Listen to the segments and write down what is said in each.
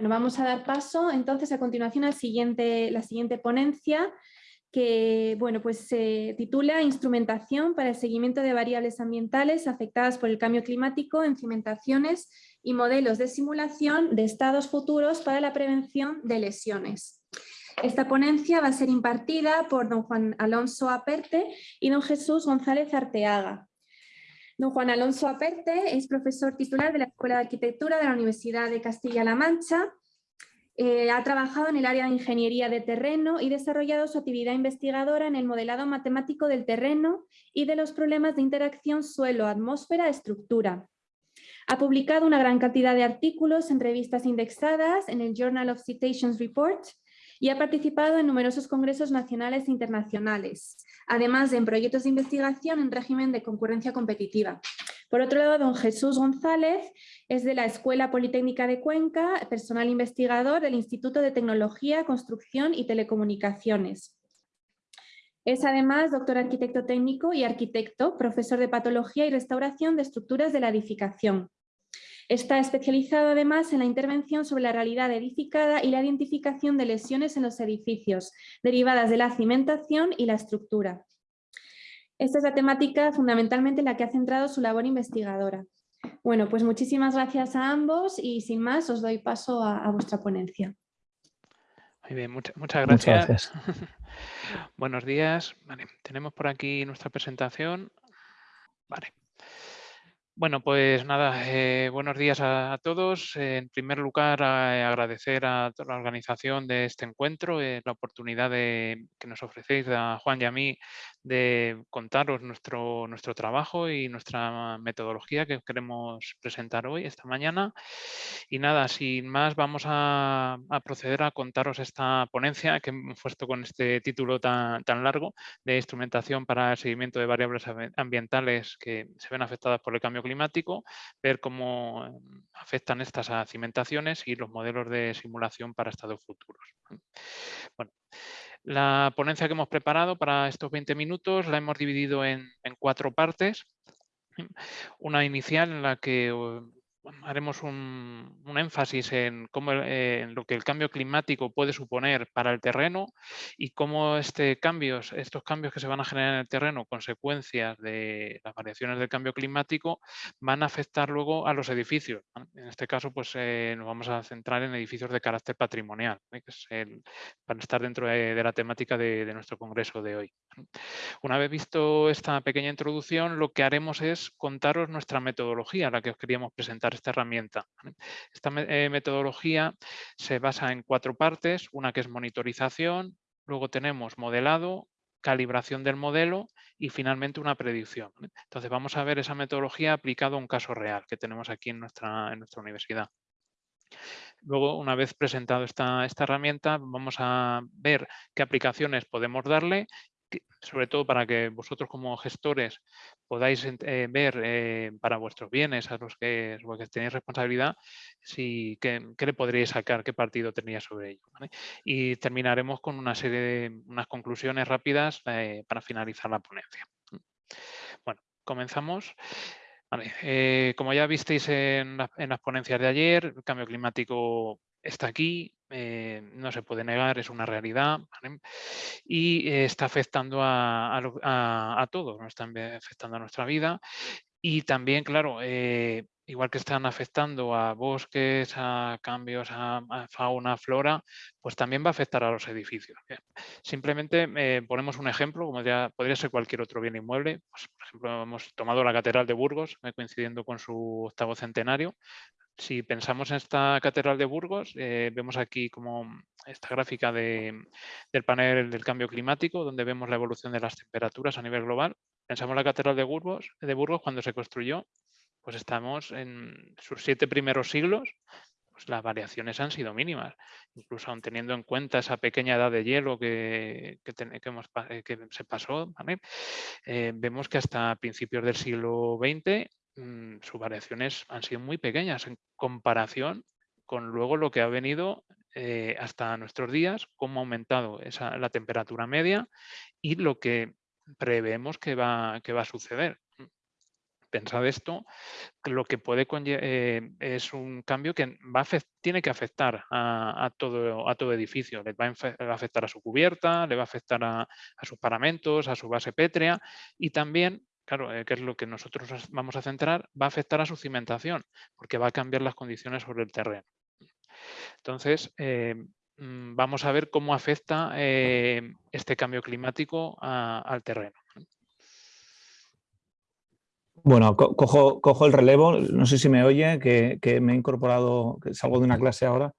Bueno, vamos a dar paso entonces a continuación a siguiente, la siguiente ponencia que bueno, pues se titula Instrumentación para el seguimiento de variables ambientales afectadas por el cambio climático en cimentaciones y modelos de simulación de estados futuros para la prevención de lesiones. Esta ponencia va a ser impartida por don Juan Alonso Aperte y don Jesús González Arteaga. Don Juan Alonso Aperte es profesor titular de la Escuela de Arquitectura de la Universidad de Castilla-La Mancha. Eh, ha trabajado en el área de ingeniería de terreno y desarrollado su actividad investigadora en el modelado matemático del terreno y de los problemas de interacción suelo-atmósfera-estructura. Ha publicado una gran cantidad de artículos en revistas indexadas en el Journal of Citations Report y ha participado en numerosos congresos nacionales e internacionales, además de en proyectos de investigación en régimen de concurrencia competitiva. Por otro lado, don Jesús González es de la Escuela Politécnica de Cuenca, personal investigador del Instituto de Tecnología, Construcción y Telecomunicaciones. Es además doctor arquitecto técnico y arquitecto, profesor de patología y restauración de estructuras de la edificación. Está especializado además en la intervención sobre la realidad edificada y la identificación de lesiones en los edificios, derivadas de la cimentación y la estructura. Esta es la temática fundamentalmente en la que ha centrado su labor investigadora. Bueno, pues muchísimas gracias a ambos y sin más os doy paso a, vuestra ponencia. Muy bien, muchas gracias. Buenos días. tenemos por aquí nuestra presentación. Vale. Bueno, pues nada, eh, buenos días a, todos. en primer lugar, agradecer a toda la organización de este encuentro, eh, la oportunidad que nos ofrecéis a Juan y a mí de contaros nuestro, nuestro trabajo y nuestra metodología que queremos presentar hoy, esta mañana. Y nada, sin más, vamos a, proceder a contaros esta ponencia que hemos puesto con este título tan, tan largo de instrumentación para el seguimiento de variables ambientales que se ven afectadas por el cambio climático climático, ver cómo em, afectan estas cimentaciones y los modelos de simulación para estados futuros. Bueno, la ponencia que hemos preparado para estos 20 minutos la hemos dividido en cuatro partes. Una inicial en la que haremos un, énfasis en, eh, lo que el cambio climático puede suponer para el terreno y cómo este cambios, estos cambios que se van a generar en el terreno, consecuencias de las variaciones del cambio climático, van a afectar luego a los edificios. En este caso, pues eh, nos vamos a centrar en edificios de carácter patrimonial, que es el, para estar dentro de, la temática de nuestro congreso de hoy. Una vez visto esta pequeña introducción, lo que haremos es contaros nuestra metodología, la que os queríamos presentar esta herramienta. Esta eh, metodología se basa en cuatro partes, una que es monitorización, luego tenemos modelado, calibración del modelo y finalmente una predicción. Entonces vamos a ver esa metodología aplicada a un caso real que tenemos aquí en nuestra, en nuestra universidad. Luego, una vez presentado esta, esta herramienta, vamos a ver qué aplicaciones podemos darle sobre todo para que vosotros como gestores podáis eh, ver eh, para vuestros bienes, a los que, tenéis responsabilidad, si, qué, le podríais sacar, qué partido tendría sobre ello. Y terminaremos con una serie de unas conclusiones rápidas eh, para finalizar la ponencia. Bueno, comenzamos. como ya visteis en, en las ponencias de ayer, el cambio climático está aquí, eh, no se puede negar, es una realidad y eh, está afectando a, a, todos, ¿no? está afectando a nuestra vida y también, claro, eh, igual que están afectando a bosques, a cambios, a, fauna, flora, pues también va a afectar a los edificios. Simplemente ponemos un ejemplo, como ya podría ser cualquier otro bien inmueble. Pues, por ejemplo, hemos tomado la Catedral de Burgos, coincidiendo con su octavo centenario si pensamos en esta catedral de Burgos, eh, vemos aquí como esta gráfica del panel del cambio climático, donde vemos la evolución de las temperaturas a nivel global. Pensamos en la catedral de Burgos, de Burgos cuando se construyó, pues estamos en sus siete primeros siglos, pues las variaciones han sido mínimas. Incluso aun teniendo en cuenta esa pequeña edad de hielo que, que, eh, se pasó, eh, vemos que hasta principios del siglo XX Mm, sus variaciones han sido muy pequeñas en comparación con luego lo que ha venido eh, hasta nuestros días, cómo ha aumentado esa, la temperatura media y lo que prevemos que va, que va a suceder. pensad esto, lo que puede eh, es un cambio que va tiene que afectar a, todo, a todo edificio. Le va a afectar a su cubierta, le va a afectar a, sus paramentos, a su base pétrea y también claro, eh, que es lo que nosotros vamos a centrar, va a afectar a su cimentación, porque va a cambiar las condiciones sobre el terreno. Entonces, eh, mm, vamos a ver cómo afecta este cambio climático al terreno. Bueno, cojo, el relevo, no sé si me oye, que, me he incorporado, que salgo de una clase ahora.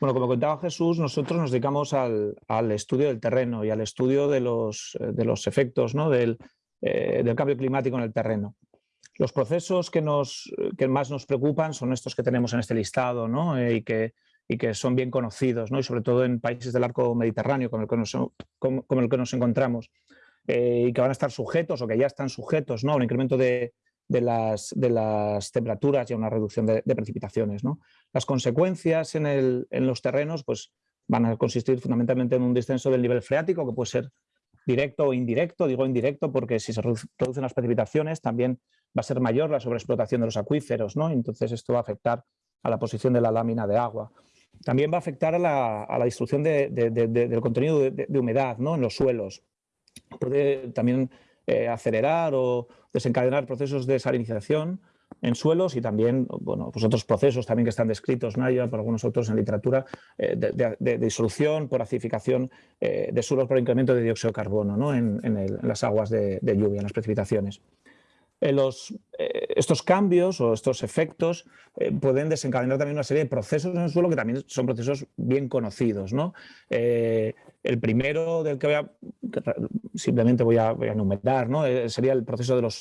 Bueno, como contaba Jesús, nosotros nos dedicamos al, estudio del terreno y al estudio de los, de los efectos ¿no? del, eh, del, cambio climático en el terreno. Los procesos que, nos, que más nos preocupan son estos que tenemos en este listado ¿no? Eh, y, que, y que son bien conocidos, ¿no? y sobre todo en países del arco mediterráneo como el que nos, como, el que nos encontramos. Eh, y que van a estar sujetos o que ya están sujetos ¿no? a un incremento de, de las, de las temperaturas y a una reducción de, precipitaciones. ¿no? Las consecuencias en, el, en, los terrenos pues, van a consistir fundamentalmente en un descenso del nivel freático que puede ser directo o indirecto, digo indirecto porque si se reducen las precipitaciones también va a ser mayor la sobreexplotación de los acuíferos, ¿no? entonces esto va a afectar a la posición de la lámina de agua. También va a afectar a la, a la destrucción de, del contenido de, humedad ¿no? en los suelos. Puede también eh, acelerar o desencadenar procesos de salinización en suelos y también bueno, pues otros procesos también que están descritos Naya, por algunos otros en literatura, eh, de, disolución por acidificación eh, de suelos por incremento de dióxido de carbono ¿no? en, las aguas de, lluvia, en las precipitaciones. Los, estos cambios o estos efectos pueden desencadenar también una serie de procesos en el suelo que también son procesos bien conocidos. ¿no? El primero del que voy a simplemente voy a, enumerar, ¿no? Eh, sería el proceso de, las,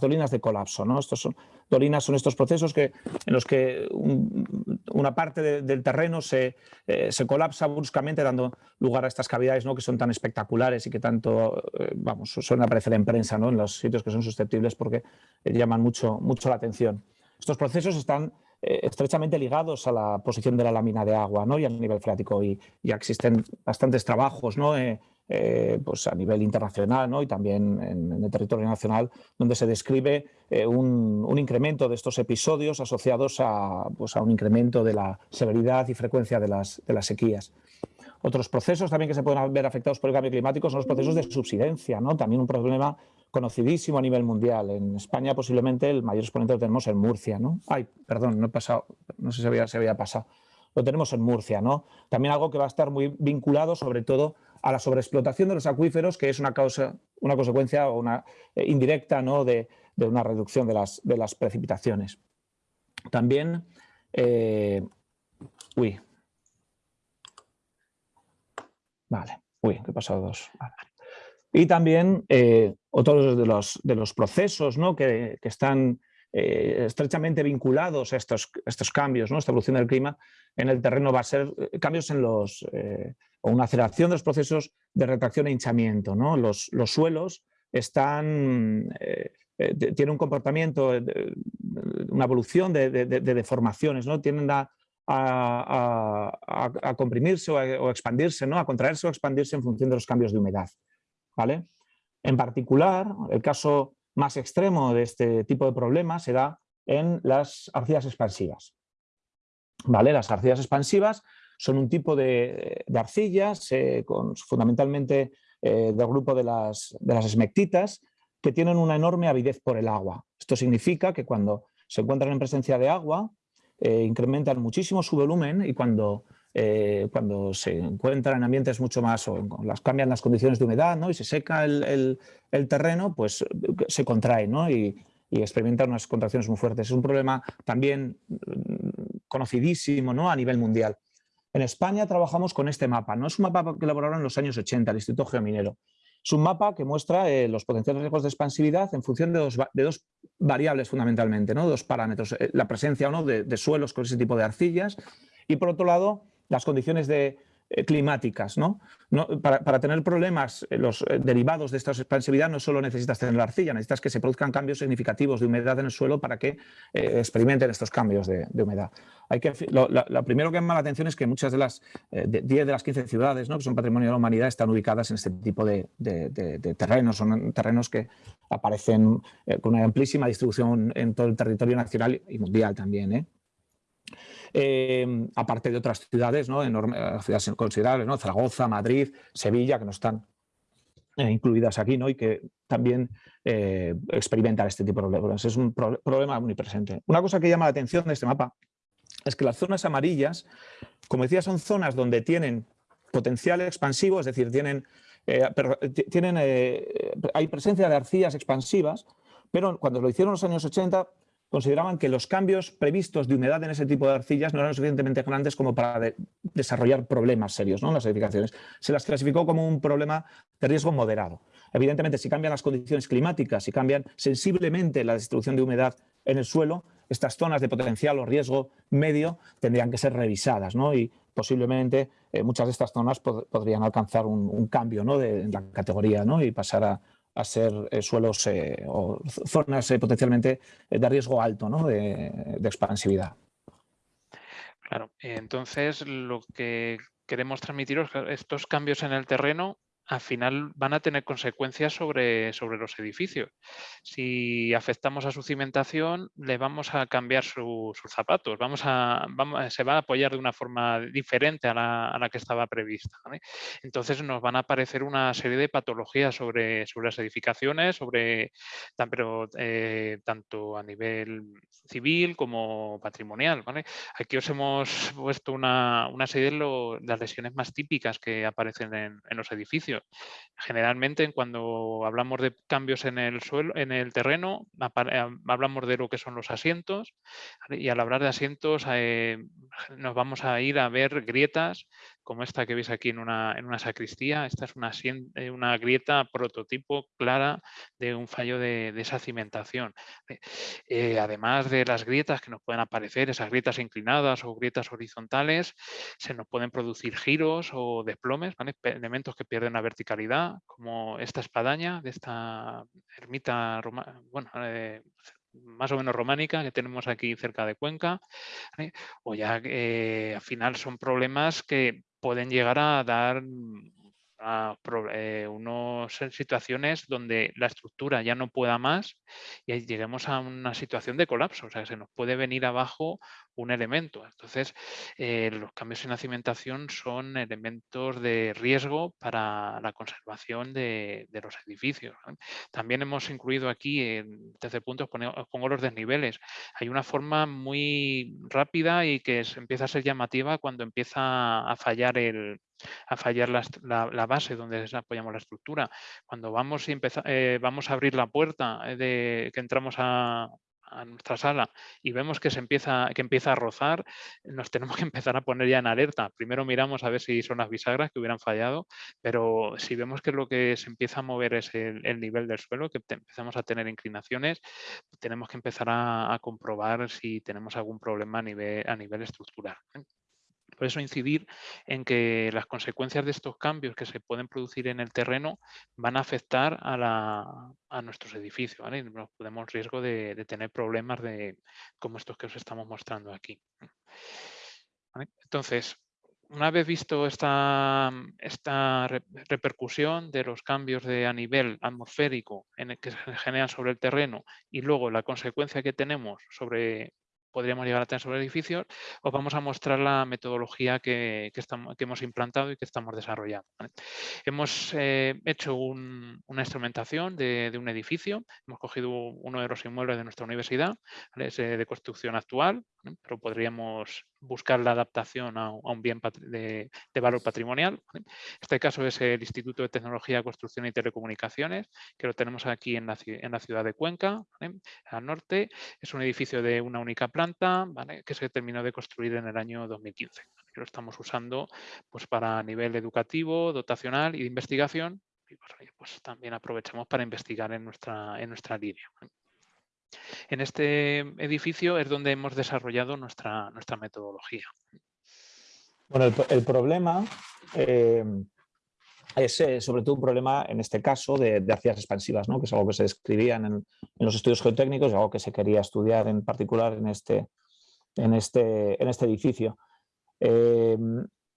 dolinas de colapso. ¿no? Estos son, dolinas son estos procesos que, en los que una parte del terreno se, eh, se, colapsa bruscamente dando lugar a estas cavidades ¿no? que son tan espectaculares y que tanto eh, vamos, suelen aparecer en prensa ¿no? en los sitios que son susceptibles porque llaman mucho, mucho la atención. Estos procesos están eh, estrechamente ligados a la posición de la lámina de agua ¿no? y al nivel freático. Y ya existen bastantes trabajos ¿no? Eh, eh, pues a nivel internacional ¿no? y también en, el territorio nacional, donde se describe un, incremento de estos episodios asociados a, pues a un incremento de la severidad y frecuencia de las sequías. Otros procesos también que se pueden ver afectados por el cambio climático son los procesos de subsidencia, ¿no? también un problema conocidísimo a nivel mundial. En España posiblemente el mayor exponente lo tenemos en Murcia. ¿no? Ay, perdón, no he pasado, no sé si había, había pasado. Lo tenemos en Murcia. ¿no? También algo que va a estar muy vinculado sobre todo a la sobreexplotación de los acuíferos, que es una, causa, una consecuencia o una, eh, indirecta ¿no? de, una reducción de las, precipitaciones. También, eh, uy, vale, uy, que he pasado dos. Y también eh, otros de los, de los procesos ¿no? que, que, están eh, estrechamente vinculados a estos, estos cambios, ¿no? esta evolución del clima en el terreno va a ser eh, cambios en los, o una aceleración de los procesos de retracción e hinchamiento. ¿no? Los, los suelos están, tienen un comportamiento, una evolución de, de, de deformaciones, ¿no? tienen a, comprimirse o a, expandirse, ¿no? a contraerse o expandirse en función de los cambios de humedad. ¿vale? En particular, el caso más extremo de este tipo de problemas se da en las arcillas expansivas. ¿Vale? Las arcillas expansivas son un tipo de, arcillas eh, con, fundamentalmente eh, del grupo de las, de las esmectitas que tienen una enorme avidez por el agua. Esto significa que cuando se encuentran en presencia de agua eh, incrementan muchísimo su volumen y cuando eh, cuando se encuentran en ambientes mucho más, o las cambian las condiciones de humedad ¿no? y se seca el, el, terreno, pues se contrae ¿no? y, y, experimentan unas contracciones muy fuertes. Es un problema también mm, conocidísimo ¿no? a nivel mundial. En España trabajamos con este mapa. ¿no? Es un mapa que elaboraron en los años 80 el Instituto Geominero. Es un mapa que muestra eh, los potenciales riesgos de expansividad en función de dos, de dos variables fundamentalmente, ¿no? dos parámetros, eh, la presencia o no de, de, suelos con ese tipo de arcillas y por otro lado las condiciones de, climáticas. ¿no? para, tener problemas, eh, los eh, derivados de esta expansividad no solo necesitas tener la arcilla, necesitas que se produzcan cambios significativos de humedad en el suelo para que experimenten estos cambios de, humedad. Hay que, lo, primero que llama la atención es que muchas de las 10 de, las 15 ciudades ¿no? que son patrimonio de la humanidad están ubicadas en este tipo de, terrenos, son terrenos que aparecen con una amplísima distribución en todo el territorio nacional y mundial también. Em, aparte de otras ciudades, ¿no? Enormes, ciudades considerables, ¿no? Zaragoza, Madrid, Sevilla, que no están eh, incluidas aquí ¿no? y que también eh, experimentan este tipo de problemas. Es un problema muy presente. Una cosa que llama la atención de este mapa es que las zonas amarillas, como decía, son zonas donde tienen potencial expansivo, es decir, tienen, eh, tienen hay presencia de arcillas expansivas, pero cuando lo hicieron en los años 80 consideraban que los cambios previstos de humedad en ese tipo de arcillas no eran suficientemente grandes como para desarrollar problemas serios ¿no? en las edificaciones. Se las clasificó como un problema de riesgo moderado. Evidentemente, si cambian las condiciones climáticas, si cambian sensiblemente la distribución de humedad en el suelo, estas zonas de potencial o riesgo medio tendrían que ser revisadas ¿no? y posiblemente eh, muchas de estas zonas podrían alcanzar un, cambio ¿no? de, en la categoría ¿no? y pasar a, a ser eh, suelos eh, o zonas eh, potencialmente de riesgo alto ¿no? de, de, expansividad. Claro, entonces lo que queremos transmitiros estos cambios en el terreno al final van a tener consecuencias sobre, sobre los edificios. Si afectamos a su cimentación, le vamos a cambiar sus zapatos, vamos a, vamos, se va a apoyar de una forma diferente a la, que estaba prevista. Entonces nos van a aparecer una serie de patologías sobre, sobre las edificaciones, sobre, eh, tanto a nivel civil como patrimonial. Aquí os hemos puesto una, serie de, las lesiones más típicas que aparecen en los edificios Generalmente cuando hablamos de cambios en el suelo, en el terreno, eh, hablamos de lo que son los asientos y al hablar de asientos eh, nos vamos a ir a ver grietas como esta que veis aquí en una, en una sacristía. Esta es una, eh, una, grieta prototipo clara de un fallo de, esa cimentación. además de las grietas que nos pueden aparecer, esas grietas inclinadas o grietas horizontales, se nos pueden producir giros o desplomes, elementos que pierden la verticalidad, como esta espadaña de esta ermita bueno, eh, más o menos románica que tenemos aquí cerca de Cuenca, o ya eh, al final son problemas que pueden llegar a dar a eh, unos situaciones donde la estructura ya no pueda más y lleguemos a una situación de colapso, o sea, se nos puede venir abajo un elemento. Entonces, eh, los cambios en la cimentación son elementos de riesgo para la conservación de, los edificios. También hemos incluido aquí, en tercer punto, pongo los desniveles. Hay una forma muy rápida y que empieza a ser llamativa cuando empieza a fallar el, a fallar la, base donde apoyamos la estructura. Cuando vamos, y eh, vamos a abrir la puerta eh, de que entramos a, nuestra sala y vemos que se empieza, que empieza a rozar, nos tenemos que empezar a poner ya en alerta. Primero miramos a ver si son las bisagras que hubieran fallado, pero si vemos que lo que se empieza a mover es el, nivel del suelo, que empezamos a tener inclinaciones, tenemos que empezar a, comprobar si tenemos algún problema a nivel, a nivel estructural. Por eso incidir en que las consecuencias de estos cambios que se pueden producir en el terreno van a afectar a, nuestros edificios. ¿vale? Nos podemos riesgo de, tener problemas de, como estos que os estamos mostrando aquí. Entonces, una vez visto esta, esta, repercusión de los cambios de a nivel atmosférico en el que se generan sobre el terreno y luego la consecuencia que tenemos sobre podríamos llegar a tener sobre edificios, os vamos a mostrar la metodología que, que hemos implantado y que estamos desarrollando. Hemos eh, hecho una instrumentación de, un edificio, hemos cogido uno de los inmuebles de nuestra universidad, es de construcción actual, pero podríamos buscar la adaptación a, un bien de, valor patrimonial. Este caso es el Instituto de Tecnología, Construcción y Telecomunicaciones, que lo tenemos aquí en la, ciudad de Cuenca, al norte. Es un edificio de una única planta que se terminó de construir en el año 2015. lo estamos usando pues, para nivel educativo, dotacional y de investigación. Y pues, pues, también aprovechamos para investigar en nuestra, en nuestra línea. En este edificio es donde hemos desarrollado nuestra, nuestra metodología. Bueno, el, problema eh, es eh, sobre todo un problema, en este caso, de, de expansivas, ¿no? que es algo que se describía en, los estudios geotécnicos algo que se quería estudiar en particular en este, en este, en este edificio. Eh,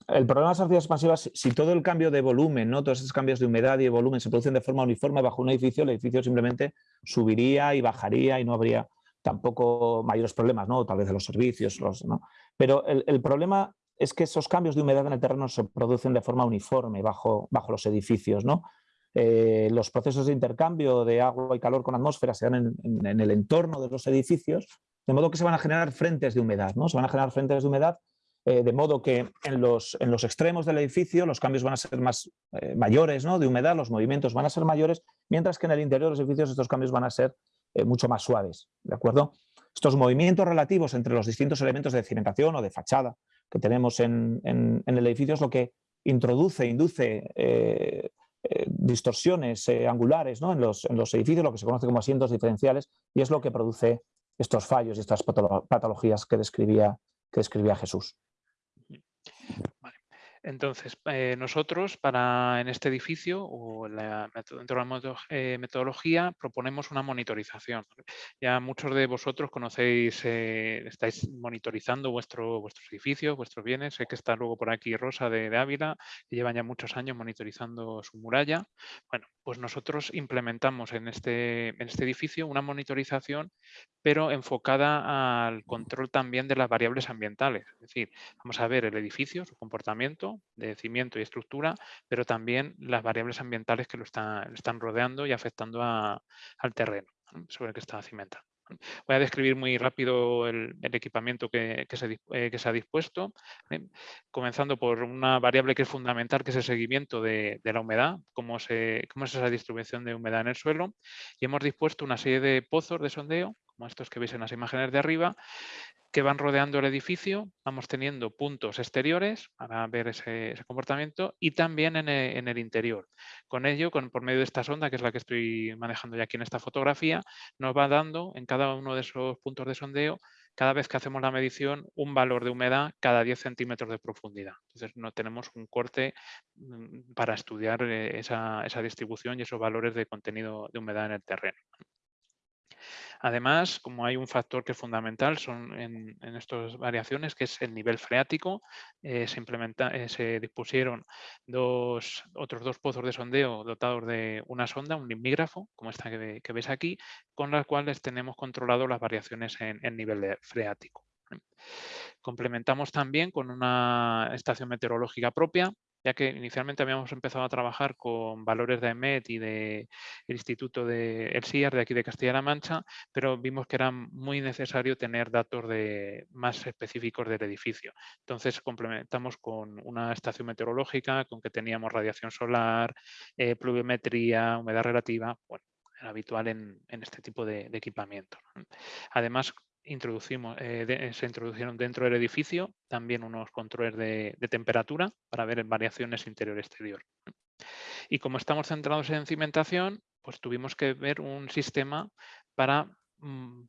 el problema de las arcillas expansivas, si todo el cambio de volumen, ¿no? todos esos cambios de humedad y de volumen se producen de forma uniforme bajo un edificio, el edificio simplemente subiría y bajaría y no habría tampoco mayores problemas, ¿no? tal vez de los servicios. Los, ¿no? Pero el, problema es que esos cambios de humedad en el terreno se producen de forma uniforme bajo, bajo los edificios. ¿no? Eh, los procesos de intercambio de agua y calor con atmósfera se dan en, el entorno de los edificios, de modo que se van a generar frentes de humedad. ¿no? Se van a generar frentes de humedad eh, de modo que en los, en los, extremos del edificio los cambios van a ser más eh, mayores ¿no? de humedad, los movimientos van a ser mayores, mientras que en el interior de los edificios estos cambios van a ser mucho más suaves. ¿de acuerdo? Estos movimientos relativos entre los distintos elementos de cimentación o de fachada que tenemos en, el edificio es lo que introduce, induce eh, eh, distorsiones eh, angulares en, los, edificios, lo que se conoce como asientos diferenciales, y es lo que produce estos fallos y estas patologías que describía, que describía Jesús. Entonces, eh, nosotros para en este edificio o la, dentro de la eh, metodología proponemos una monitorización. Ya muchos de vosotros conocéis, eh, estáis monitorizando vuestro, vuestros edificios, vuestros bienes. Sé que está luego por aquí Rosa de, Ávila, que llevan ya muchos años monitorizando su muralla. Bueno, pues nosotros implementamos en este, en este edificio una monitorización, pero enfocada al control también de las variables ambientales. Es decir, vamos a ver el edificio, su comportamiento, de cimiento y estructura, pero también las variables ambientales que lo, están rodeando y afectando al terreno sobre el que está cimentado. Voy a describir muy rápido el, equipamiento que, se, eh, que, se, ha dispuesto, comenzando por una variable que es fundamental, que es el seguimiento de, la humedad, cómo, cómo es esa distribución de humedad en el suelo. Y hemos dispuesto una serie de pozos de sondeo, estos que veis en las imágenes de arriba, que van rodeando el edificio, vamos teniendo puntos exteriores para ver ese, comportamiento y también e, en el, interior. Con ello, con, por medio de esta sonda, que es la que estoy manejando ya aquí en esta fotografía, nos va dando en cada uno de esos puntos de sondeo, cada vez que hacemos la medición, un valor de humedad cada 10 centímetros de profundidad. Entonces, no tenemos un corte mm, para estudiar eh, esa distribución y esos valores de contenido de humedad en el terreno. Además, como hay un factor que es fundamental en, estas variaciones, que es el nivel freático, eh, se, implementa, eh, se dispusieron otros dos pozos de sondeo dotados de una sonda, un limígrafo, como esta que, que veis aquí, con las cuales tenemos controlado las variaciones en, en nivel freático. Complementamos también con una estación meteorológica propia ya que inicialmente habíamos empezado a trabajar con valores de EMET y del Instituto de El CIAR de aquí de Castilla-La Mancha, pero vimos que era muy necesario tener datos de, más específicos del edificio. Entonces complementamos con una estación meteorológica, con que teníamos radiación solar, eh, pluviometría, humedad relativa, bueno, era habitual en, este tipo de, de equipamiento. Además, introducimos, eh, se introdujeron dentro del edificio también unos controles de, temperatura para ver variaciones interior-exterior. Y como estamos centrados en cimentación, pues tuvimos que ver un sistema para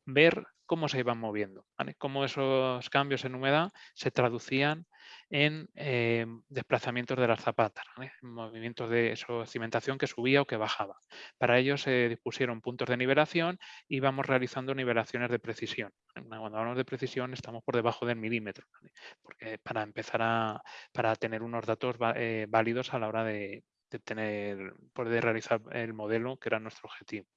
ver cómo se iban moviendo, cómo esos cambios en humedad se traducían en eh, desplazamientos de las zapatas, movimientos de cimentación que subía o que bajaba. Para ello se dispusieron puntos de nivelación y vamos realizando nivelaciones de precisión. Cuando hablamos de precisión estamos por debajo del milímetro, porque para empezar a para tener unos datos eh, válidos a la hora de, de tener, poder realizar el modelo que era nuestro objetivo.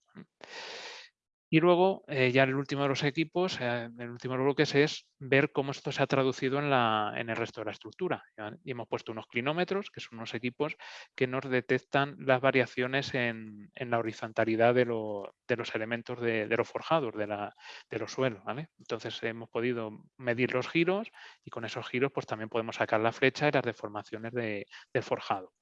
Y luego, eh, ya el último de los equipos, eh, el último de los bloques es ver cómo esto se ha traducido en, la, en el resto de la estructura. Y hemos puesto unos clinómetros, que son unos equipos que nos detectan las variaciones en, en la horizontalidad de, de los elementos de, los forjados, de, la, de los suelos. ¿vale? Entonces hemos podido medir los giros y con esos giros pues también podemos sacar la flecha y las deformaciones del forjado.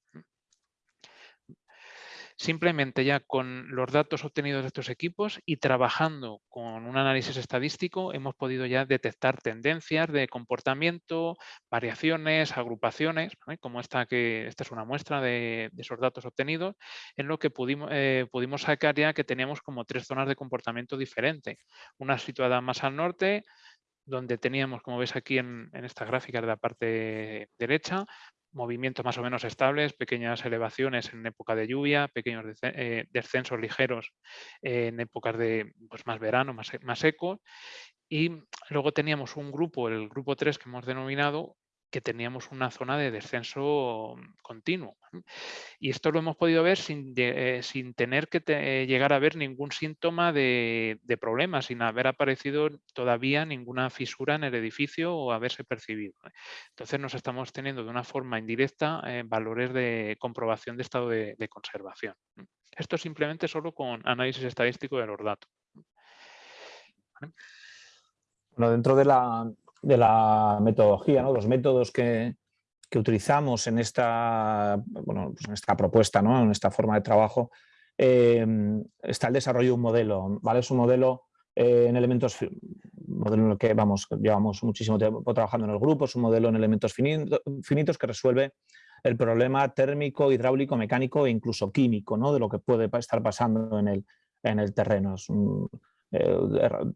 Simplemente ya con los datos obtenidos de estos equipos y trabajando con un análisis estadístico hemos podido ya detectar tendencias de comportamiento, variaciones, agrupaciones, como esta que esta es una muestra de, esos datos obtenidos, en lo que pudimos, eh, pudimos sacar ya que teníamos como tres zonas de comportamiento diferente. Una situada más al norte, donde teníamos, como ves aquí en, esta gráfica de la parte derecha, movimientos más o menos estables, pequeñas elevaciones en época de lluvia, pequeños eh, descensos ligeros en épocas de pues, más verano, más, más secos. Y luego teníamos un grupo, el grupo 3 que hemos denominado, que teníamos una zona de descenso continuo. Y esto lo hemos podido ver sin, eh, sin tener que llegar a ver ningún síntoma de, de problema, sin haber aparecido todavía ninguna fisura en el edificio o haberse percibido. ¿eh? Entonces nos estamos teniendo de una forma indirecta eh, valores de comprobación de estado de, conservación. Esto simplemente solo con análisis estadístico de los datos. Bueno, dentro de la, de la metodología, ¿no? los métodos que, utilizamos en esta, bueno, pues en esta propuesta, ¿no? en esta forma de trabajo, em, está el desarrollo de un modelo. ¿vale? Es un modelo eh, en elementos, modelo en el que vamos, llevamos muchísimo tiempo trabajando en el grupo, es un modelo en elementos finitos que resuelve el problema térmico, hidráulico, mecánico e incluso químico ¿no? de lo que puede estar pasando en el, en el terreno. Es un, eh,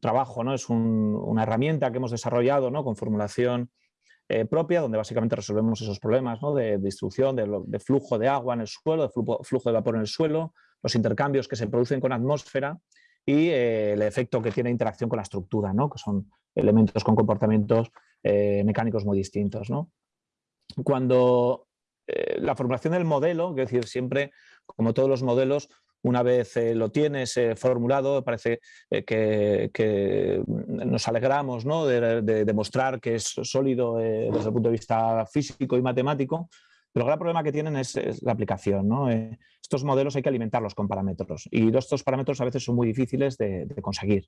trabajo, ¿no? es una herramienta que hemos desarrollado ¿no? con formulación eh, propia, donde básicamente resolvemos esos problemas ¿no? de, distribución, de, flujo de agua en el suelo, de flujo, de vapor en el suelo, los intercambios que se producen con atmósfera y eh, el efecto que tiene interacción con la estructura, ¿no? que son elementos con comportamientos mecánicos muy distintos. ¿no? Cuando la formulación del modelo, es decir, siempre, como todos los modelos, una vez eh, lo tienes eh, formulado, parece eh, que, nos alegramos ¿no? de, demostrar que es sólido desde el punto de vista físico y matemático, pero el gran problema que tienen es, la aplicación. estos modelos hay que alimentarlos con parámetros y estos parámetros a veces son muy difíciles de, conseguir.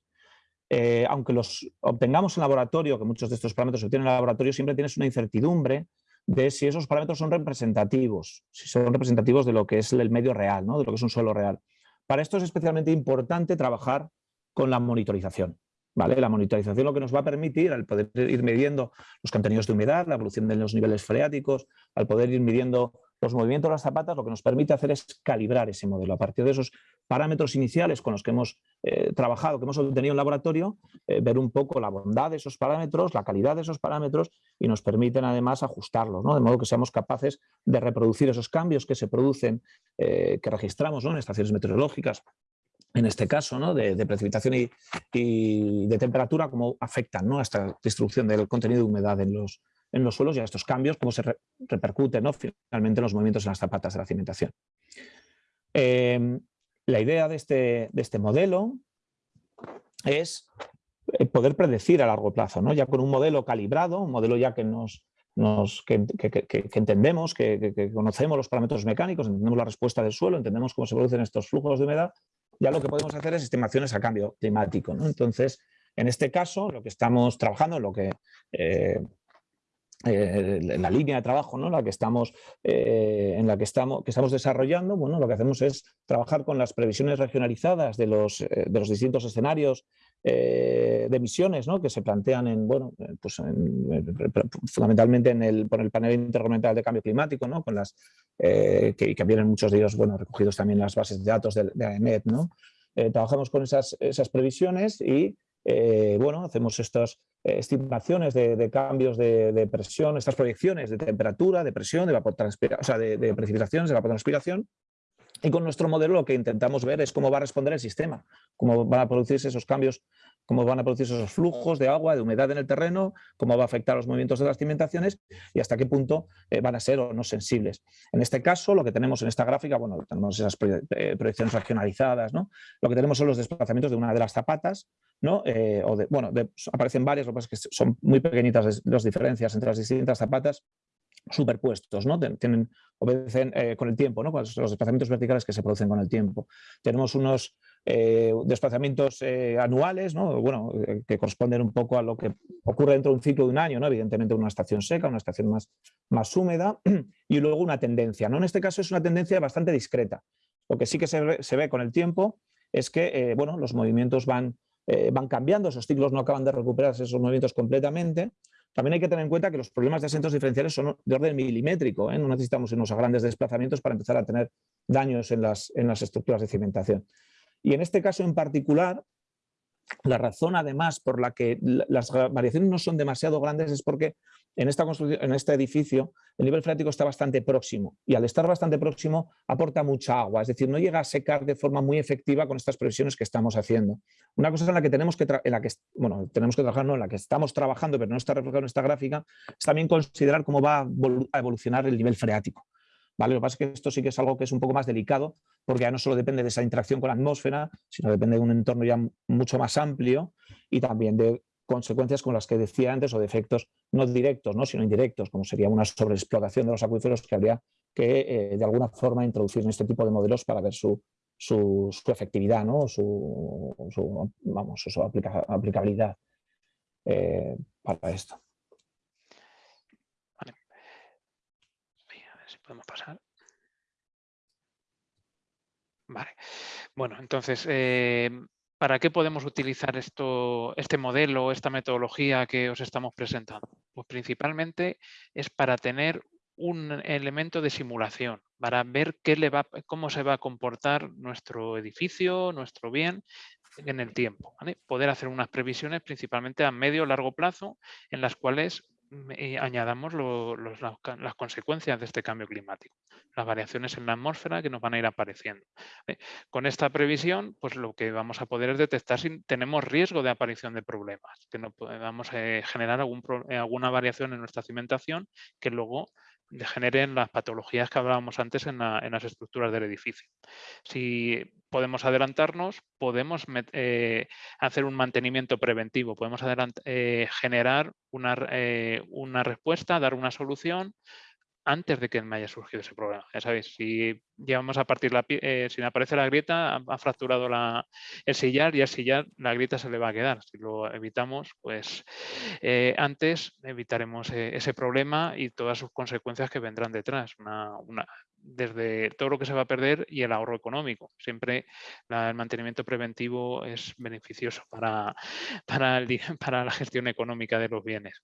aunque los obtengamos en laboratorio, que muchos de estos parámetros se obtienen en laboratorio, siempre tienes una incertidumbre de si esos parámetros son representativos, si son representativos de lo que es el medio real, ¿no? de lo que es un suelo real. Para esto es especialmente importante trabajar con la monitorización. ¿vale? La monitorización lo que nos va a permitir, al poder ir midiendo los contenidos de humedad, la evolución de los niveles freáticos, al poder ir midiendo los movimientos de las zapatas lo que nos permite hacer es calibrar ese modelo. A partir de esos parámetros iniciales con los que hemos eh, trabajado, que hemos obtenido en laboratorio, eh, ver un poco la bondad de esos parámetros, la calidad de esos parámetros y nos permiten además ajustarlos, ¿no? de modo que seamos capaces de reproducir esos cambios que se producen, eh, que registramos en estaciones meteorológicas, en este caso, ¿no? de, precipitación y, de temperatura, cómo afectan ¿no? a esta distribución del contenido de humedad en los, en los suelos y a estos cambios, cómo se repercuten ¿no? finalmente en los movimientos en las zapatas de la cimentación. Em, la idea de este, de este modelo es eh, poder predecir a largo plazo, ¿no? ya con un modelo calibrado, un modelo ya que nos, nos que, entendemos, que, conocemos los parámetros mecánicos, entendemos la respuesta del suelo, entendemos cómo se producen estos flujos de humedad, ya lo que podemos hacer es estimaciones a cambio climático. Entonces, en este caso, lo que estamos trabajando, lo que eh, eh, la línea de trabajo ¿no? la que estamos, eh, en la que estamos, que estamos desarrollando, bueno, lo que hacemos es trabajar con las previsiones regionalizadas de los, eh, de los distintos escenarios de emisiones ¿no? que se plantean en, bueno, pues fundamentalmente en el, por el panel intergubernamental de cambio climático, ¿no? con las, que, vienen muchos de ellos bueno, recogidos también en las bases de datos de, de. ¿no? trabajamos con esas, esas previsiones y bueno, hacemos estas eh, estimaciones de, cambios de, presión, estas proyecciones de temperatura, de presión, de, o sea, de, de precipitaciones, de evapotranspiración. Y con nuestro modelo lo que intentamos ver es cómo va a responder el sistema, cómo van a producirse esos cambios, cómo van a producirse esos flujos de agua, de humedad en el terreno, cómo va a afectar los movimientos de las cimentaciones y hasta qué punto eh, van a ser o no sensibles. En este caso, lo que tenemos en esta gráfica, bueno, tenemos esas eh, proyecciones regionalizadas, ¿no? Lo que tenemos son los desplazamientos de una de las zapatas, ¿no? Eh, o bueno, aparecen varias, lo que pasa es que son muy pequeñitas las diferencias entre las distintas zapatas superpuestos, ¿no? Tienen, obedecen eh, con el tiempo, ¿no? los desplazamientos verticales que se producen con el tiempo. Tenemos unos eh, desplazamientos anuales, ¿no? bueno, que corresponden un poco a lo que ocurre dentro de un ciclo de un año, ¿no? evidentemente una estación seca, una estación más, más húmeda, y luego una tendencia. ¿no? En este caso es una tendencia bastante discreta. Lo que sí que se se ve con el tiempo es que bueno, los movimientos van eh, van cambiando, esos ciclos no acaban de recuperarse esos movimientos completamente. También hay que tener en cuenta que los problemas de asientos diferenciales son de orden milimétrico, ¿eh? no necesitamos unos grandes desplazamientos para empezar a tener daños en las, en las estructuras de cimentación. Y en este caso en particular, La razón, además, por la que las variaciones no son demasiado grandes es porque en, esta construcción, en este edificio el nivel freático está bastante próximo y al estar bastante próximo aporta mucha agua, es decir, no llega a secar de forma muy efectiva con estas previsiones que estamos haciendo. Una cosa en la que tenemos que, en la que, bueno, tenemos que trabajar, no, en la que estamos trabajando, pero no está reflejado en esta gráfica, es también considerar cómo va a evolucionar el nivel freático. Lo que pasa es que esto sí que es algo que es un poco más delicado porque ya no solo depende de esa interacción con la atmósfera, sino depende de un entorno ya mucho más amplio y también de consecuencias con las que decía antes o de efectos no directos, ¿no? sino indirectos, como sería una sobreexplotación de los acuíferos que habría que eh, de alguna forma introducir en este tipo de modelos para ver su, su, efectividad, ¿no? su, vamos, su aplicabilidad eh, para esto. Vale. A ver si podemos pasar. Bueno, entonces, eh, ¿Para qué podemos utilizar esto, este modelo, esta metodología que os estamos presentando? Pues principalmente es para tener un elemento de simulación, para ver qué le va, cómo se va a comportar nuestro edificio, nuestro bien en el tiempo. Poder hacer unas previsiones principalmente a medio o largo plazo en las cuales eh, añadamos las, consecuencias de este cambio climático, las variaciones en la atmósfera que nos van a ir apareciendo. ¿eh? Con esta previsión, pues lo que vamos a poder es detectar si tenemos riesgo de aparición de problemas, que no podamos eh, generar alguna variación en nuestra cimentación que luego generen las patologías que hablábamos antes en, las estructuras del edificio. Si podemos adelantarnos, podemos eh, hacer un mantenimiento preventivo, podemos eh, generar eh, una respuesta, dar una solución antes de que me haya surgido ese problema. Ya sabéis, si llevamos a partir la eh, si aparece la grieta, ha, fracturado la, el sillar y al sillar la grieta se le va a quedar. Si lo evitamos, pues eh, antes evitaremos eh, ese problema y todas sus consecuencias que vendrán detrás. Una, desde todo lo que se va a perder y el ahorro económico. Siempre el mantenimiento preventivo es beneficioso para, para, para, la gestión económica de los bienes.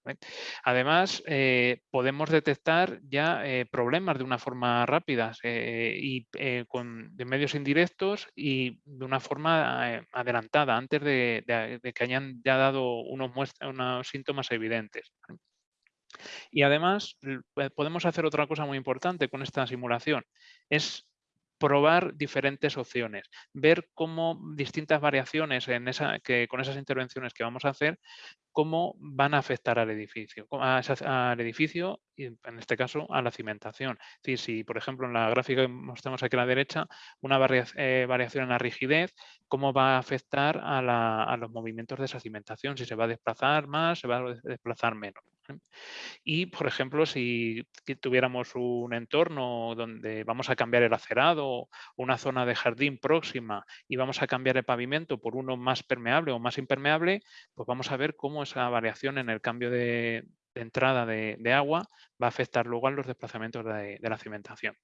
Además, eh, podemos detectar ya eh, problemas de una forma rápida eh, y con, de medios indirectos y de una forma adelantada, antes de, que hayan ya dado unos síntomas evidentes. Y además eh, podemos hacer otra cosa muy importante con esta simulación, es probar diferentes opciones, ver cómo distintas variaciones en esa, que, con esas intervenciones que vamos a hacer, cómo van a afectar al edificio, al edificio en este caso a la cimentación. Si por ejemplo en la gráfica que mostramos aquí a la derecha, una eh, variación en la rigidez, cómo va a afectar a, a los movimientos de esa cimentación, si se va a desplazar más, se va a desplazar menos. Y, por ejemplo, si tuviéramos un entorno donde vamos a cambiar el acerado, una zona de jardín próxima y vamos a cambiar el pavimento por uno más permeable o más impermeable, pues vamos a ver cómo esa variación en el cambio de, entrada de, agua va a afectar luego a los desplazamientos de, la cimentación.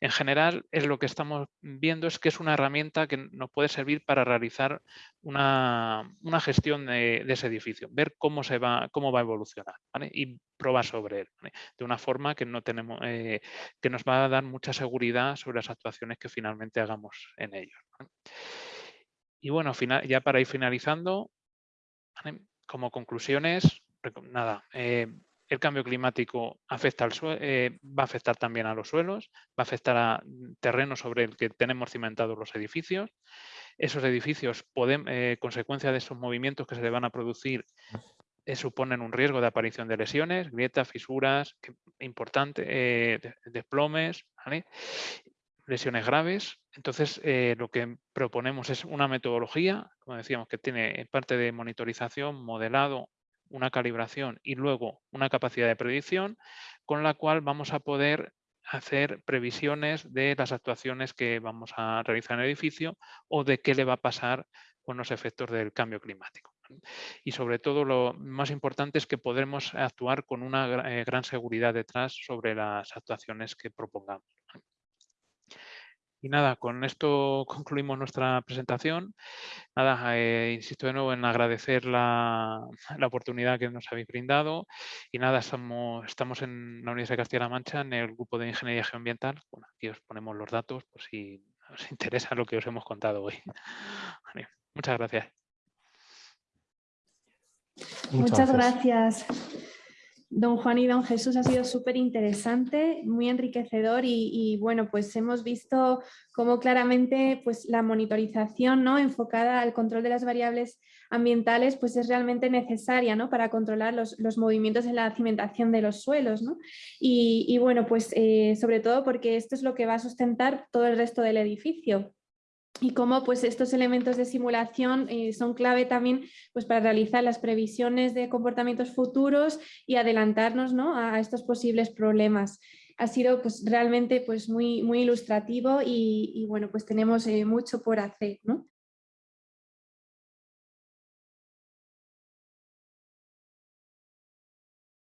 En general, es lo que estamos viendo es que es una herramienta que nos puede servir para realizar una, gestión de, ese edificio, ver cómo, se va, cómo va a evolucionar y probar sobre él, de una forma que, no tenemos, eh, que nos va a dar mucha seguridad sobre las actuaciones que finalmente hagamos en ellos. Y bueno, ya para ir finalizando, como conclusiones, nada, eh, el cambio climático afecta al eh, va a afectar también a los suelos, va a afectar a terrenos sobre el que tenemos cimentados los edificios. Esos edificios, pueden, eh, consecuencia de esos movimientos que se le van a producir, suponen un riesgo de aparición de lesiones, grietas, fisuras, importantes, desplomes, lesiones graves. Entonces, lo que proponemos es una metodología, como decíamos, que tiene parte de monitorización, modelado una calibración y luego una capacidad de predicción con la cual vamos a poder hacer previsiones de las actuaciones que vamos a realizar en el edificio o de qué le va a pasar con los efectos del cambio climático. Y sobre todo lo más importante es que podremos actuar con una eh, gran seguridad detrás sobre las actuaciones que propongamos. Y nada, con esto concluimos nuestra presentación. Nada, eh, insisto de nuevo en agradecer la, oportunidad que nos habéis brindado. Y nada, estamos, estamos en la Universidad de Castilla-La Mancha, en el grupo de Ingeniería Geoambiental. Bueno, aquí os ponemos los datos por si os interesa lo que os hemos contado hoy. muchas gracias. Muchas, gracias. Don Juan y don Jesús ha sido súper interesante, muy enriquecedor y, bueno, pues hemos visto cómo claramente pues, la monitorización ¿no? enfocada al control de las variables ambientales pues es realmente necesaria ¿no? para controlar los, movimientos en la cimentación de los suelos. ¿no? Y, bueno, pues eh, sobre todo porque esto es lo que va a sustentar todo el resto del edificio y cómo pues, estos elementos de simulación eh, son clave también pues, para realizar las previsiones de comportamientos futuros y adelantarnos ¿no? a, estos posibles problemas. Ha sido pues, realmente pues, muy, muy ilustrativo y, bueno, pues tenemos eh, mucho por hacer. ¿no?